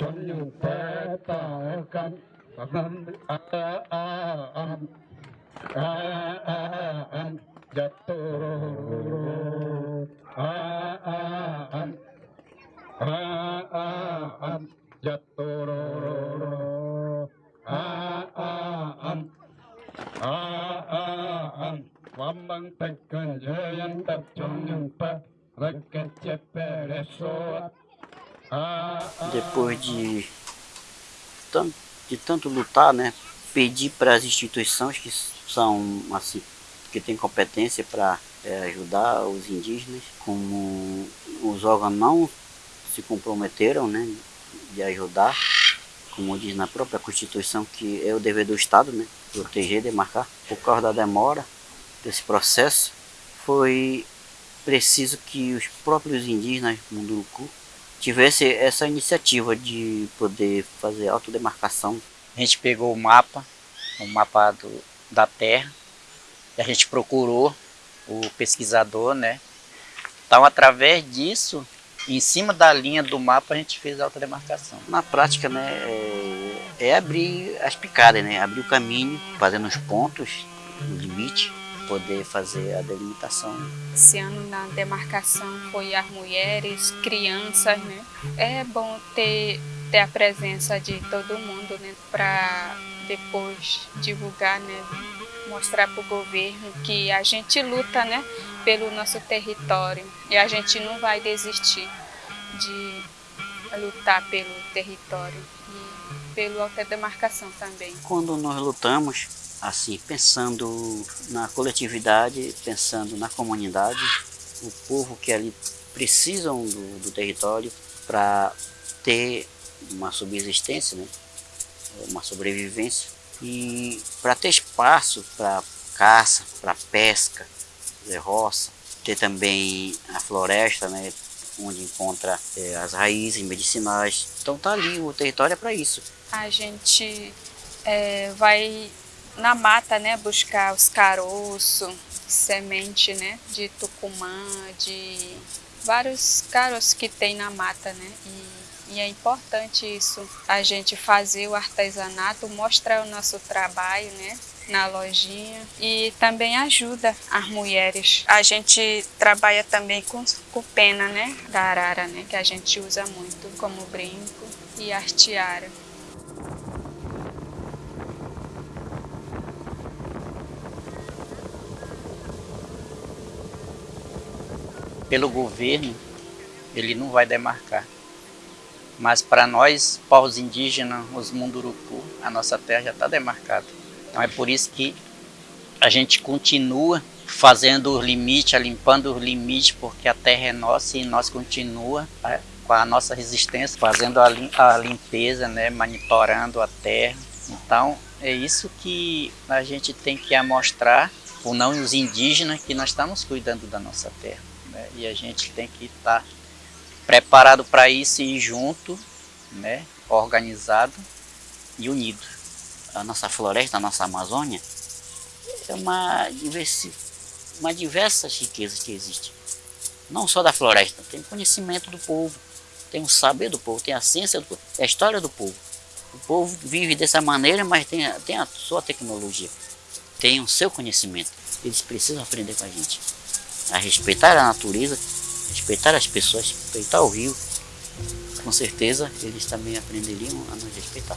சொல்லும் பேத்தாக்கம் ஜத்தோரோ ஜத்தோரோ வம்பங் தக்கஞ்சயன் தச்சொல்லும் ப ரக்கச்செப்பேட சோர் Depois de tanto, de tanto lutar, né, pedir para as instituições que são assim, que têm competência para é, ajudar os indígenas, como os órgãos não se comprometeram, né, de ajudar, como diz na própria Constituição, que é o dever do Estado, né, proteger, demarcar, por causa da demora desse processo, foi preciso que os próprios indígenas Munduruku tivesse essa iniciativa de poder fazer autodemarcação. A gente pegou o mapa, o mapa do, da terra, e a gente procurou o pesquisador, né? Então, através disso, em cima da linha do mapa, a gente fez a autodemarcação. Na prática, né, é, é abrir as picadas, né? Abrir o caminho, fazendo os pontos, o limite, poder fazer a delimitação. Esse ano na demarcação foi as mulheres, crianças, né? É bom ter, ter a presença de todo mundo, né? Para depois divulgar, né? Mostrar para o governo que a gente luta, né? Pelo nosso território e a gente não vai desistir de lutar pelo território e pela autodemarcação também. Quando nós lutamos, assim, pensando na coletividade, pensando na comunidade, o povo que ali precisam do, do território para ter uma subsistência, né? uma sobrevivência e para ter espaço para caça, para pesca, roça, ter também a floresta, né? onde encontra é, as raízes medicinais. Então tá ali, o território é para isso. A gente é, vai na mata, né, buscar os caroços, semente, né, de tucumã, de vários caroços que tem na mata, né, e, e, é importante isso, a gente fazer o artesanato, mostrar o nosso trabalho, né, na lojinha e também ajuda as mulheres. A gente trabalha também com, com pena, né, da arara, né, que a gente usa muito como brinco e artiara. Pelo governo, ele não vai demarcar. Mas para nós, povos indígenas, os Munduruku, a nossa terra já está demarcada. Então é por isso que a gente continua fazendo os limites, limpando os limites, porque a terra é nossa e nós continua né, com a nossa resistência, fazendo a, limpeza, né, monitorando a terra. Então é isso que a gente tem que amostrar, ou não os indígenas, que nós estamos cuidando da nossa terra né? e a gente tem que estar tá preparado para isso e junto, né? organizado e unido. A nossa floresta, a nossa Amazônia, é uma, diversi, uma diversas riquezas que existe. Não só da floresta, tem conhecimento do povo, tem o saber do povo, tem a ciência do povo, é a história do povo. O povo vive dessa maneira, mas tem tem a sua tecnologia, tem o seu conhecimento. Eles precisam aprender com a gente a respeitar a natureza, respeitar as pessoas, respeitar o rio, com certeza eles também aprenderiam a nos respeitar.